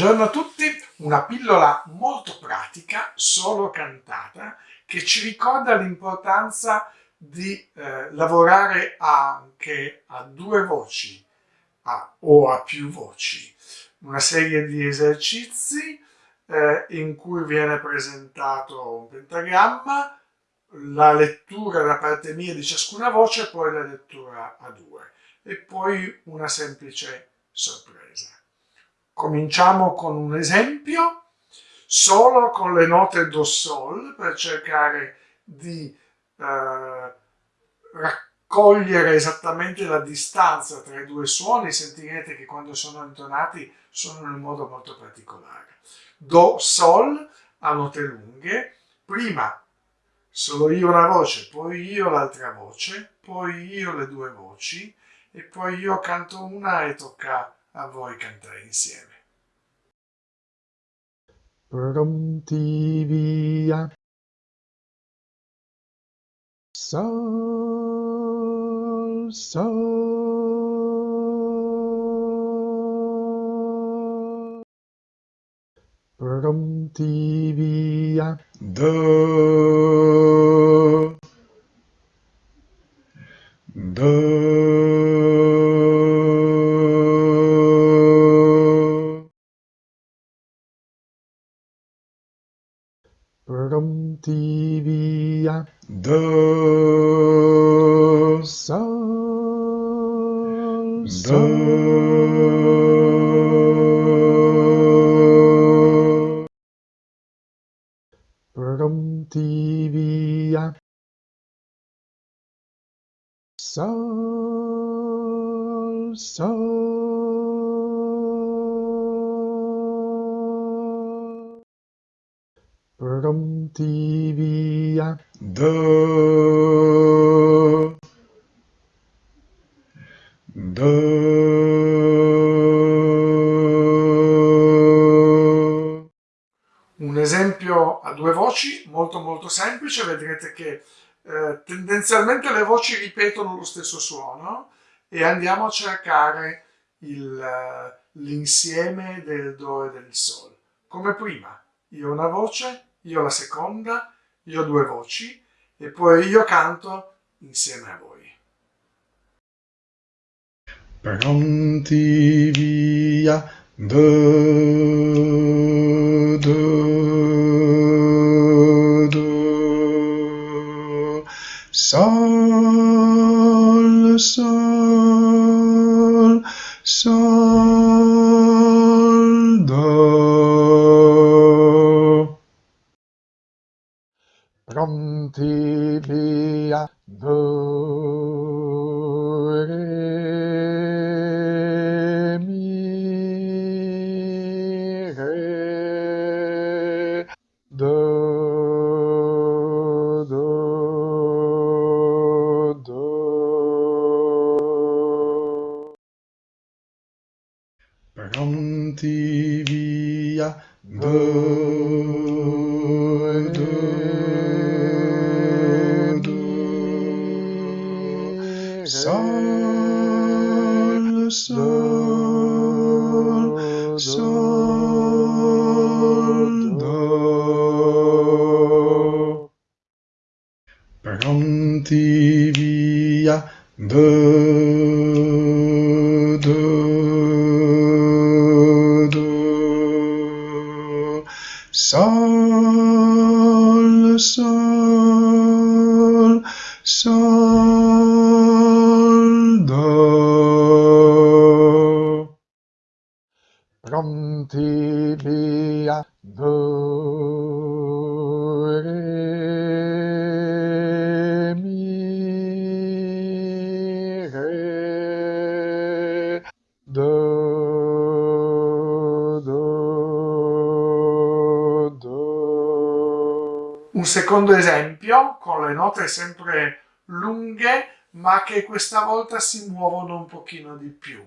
Buongiorno a tutti, una pillola molto pratica, solo cantata, che ci ricorda l'importanza di eh, lavorare anche a due voci a, o a più voci. Una serie di esercizi eh, in cui viene presentato un pentagramma, la lettura da parte mia di ciascuna voce poi la lettura a due e poi una semplice sorpresa. Cominciamo con un esempio, solo con le note Do Sol, per cercare di eh, raccogliere esattamente la distanza tra i due suoni. Sentirete che quando sono intonati sono in un modo molto particolare. Do, Sol a note lunghe, prima solo io una voce, poi io l'altra voce, poi io le due voci e poi io canto una e tocca a voi cantare insieme. Pronti via. Sol, sol. Pronti via. Do. Pradamtiviya Dasa Dasa Pradamtiviya sol sol. Pronti via. Do, do. Un esempio a due voci molto molto semplice, vedrete che eh, tendenzialmente le voci ripetono lo stesso suono e andiamo a cercare l'insieme del Do e del Sol. Come prima, io una voce, io la seconda, io due voci e poi io canto insieme a voi. Pronti via, do, do, do, sol, sol, pronti via do re mi re do do do. Pronti via. Do sol, sol, sol, do. Pronti via, do, do, do. Sol, sol, sol, pronti via, do, re, mi, re, do, do, do. Un secondo esempio, con le note sempre lunghe, ma che questa volta si muovono un pochino di più.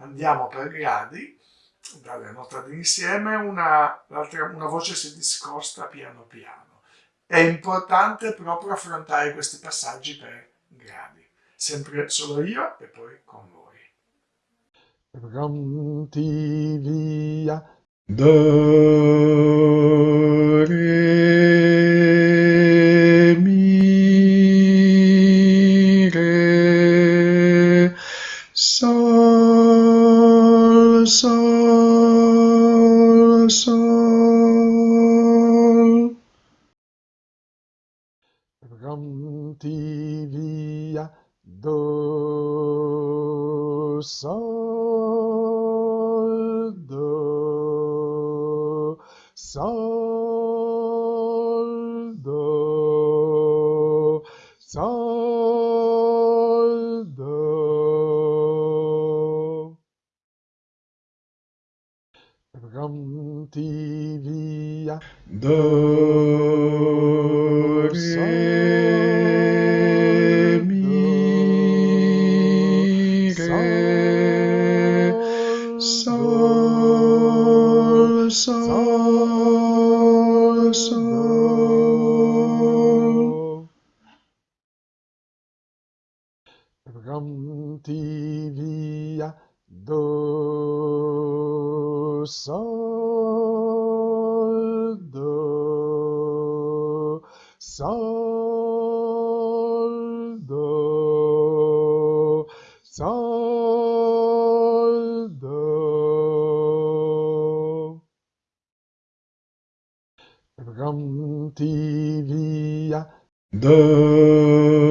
Andiamo per gradi dalle notate insieme una, una voce si discosta piano piano. È importante proprio affrontare questi passaggi per gradi. Sempre solo io e poi con voi. Pronti via, do, re, mi, re, sol, sol, sol. Pronti via, do, sol, do, sol, do, sol, Santivia do Mi Sol Sol Sol sol, do, sol, do. Pronti via, do,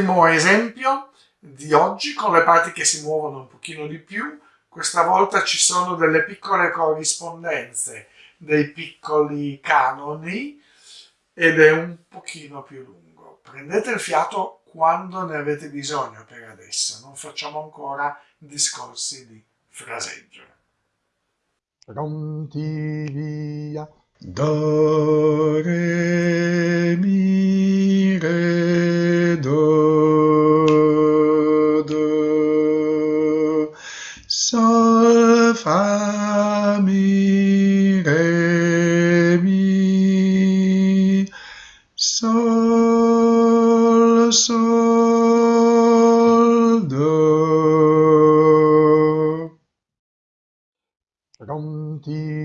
L'ultimo esempio di oggi con le parti che si muovono un pochino di più, questa volta ci sono delle piccole corrispondenze, dei piccoli canoni ed è un pochino più lungo. Prendete il fiato quando ne avete bisogno per adesso, non facciamo ancora discorsi di fraseggio. Pronti via. Do, ti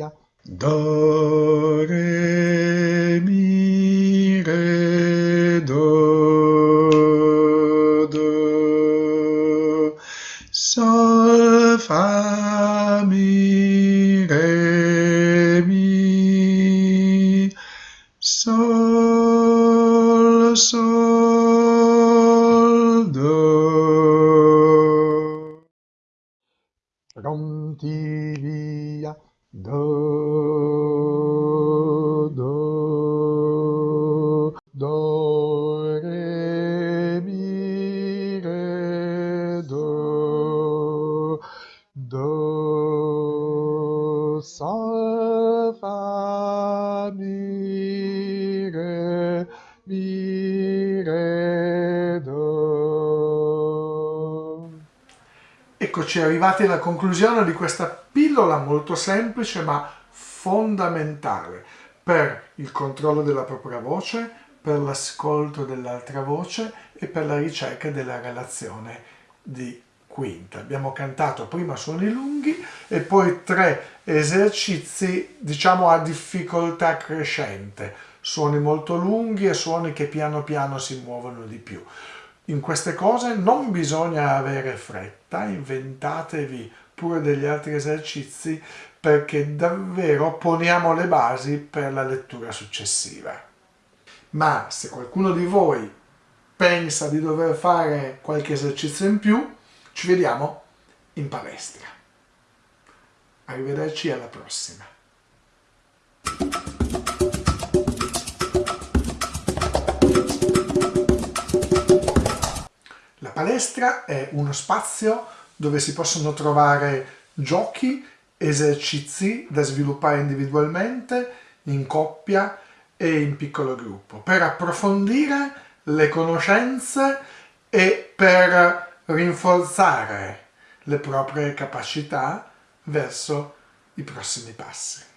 via. Do, re, mi, re, do, do. Sol, fa, mi, re, mi. Sol, sol, do. Via. Do, do, do, re, mi, re, do, do, sol, fa, mi, re, mi, re, do. Eccoci arrivati alla conclusione di questa pillola molto semplice ma fondamentale per il controllo della propria voce, per l'ascolto dell'altra voce e per la ricerca della relazione di quinta. Abbiamo cantato prima suoni lunghi e poi tre esercizi diciamo a difficoltà crescente, suoni molto lunghi e suoni che piano piano si muovono di più. In queste cose non bisogna avere fretta, inventatevi pure degli altri esercizi perché davvero poniamo le basi per la lettura successiva. Ma se qualcuno di voi pensa di dover fare qualche esercizio in più, ci vediamo in palestra. Arrivederci alla prossima. La palestra è uno spazio dove si possono trovare giochi, esercizi da sviluppare individualmente, in coppia e in piccolo gruppo, per approfondire le conoscenze e per rinforzare le proprie capacità verso i prossimi passi.